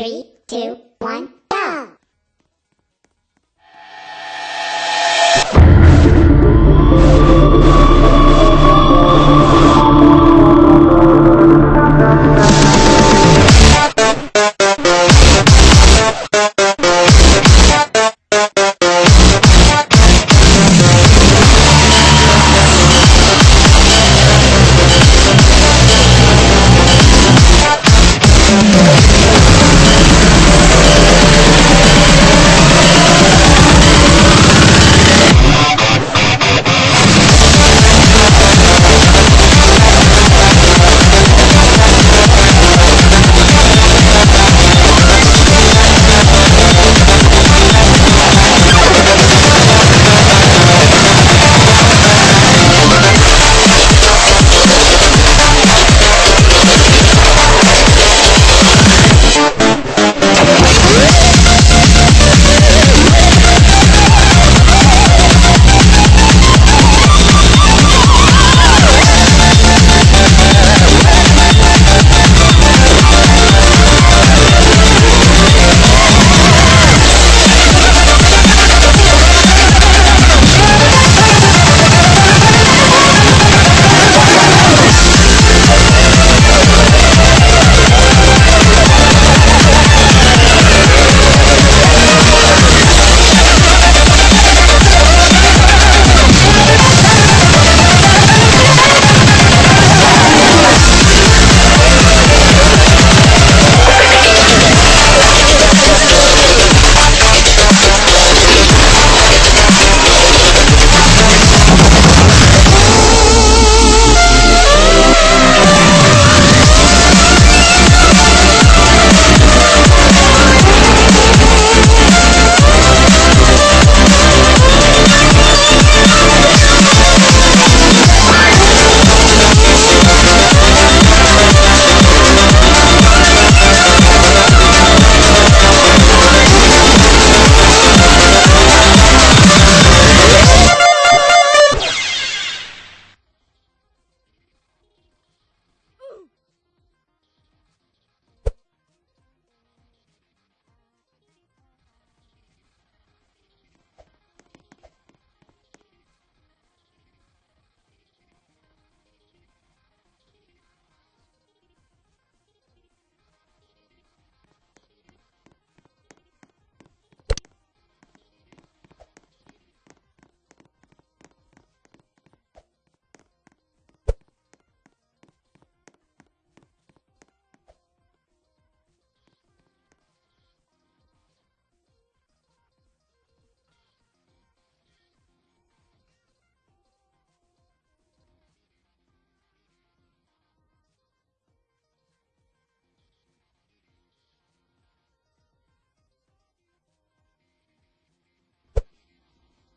Three, two, one,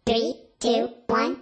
Three, two, one,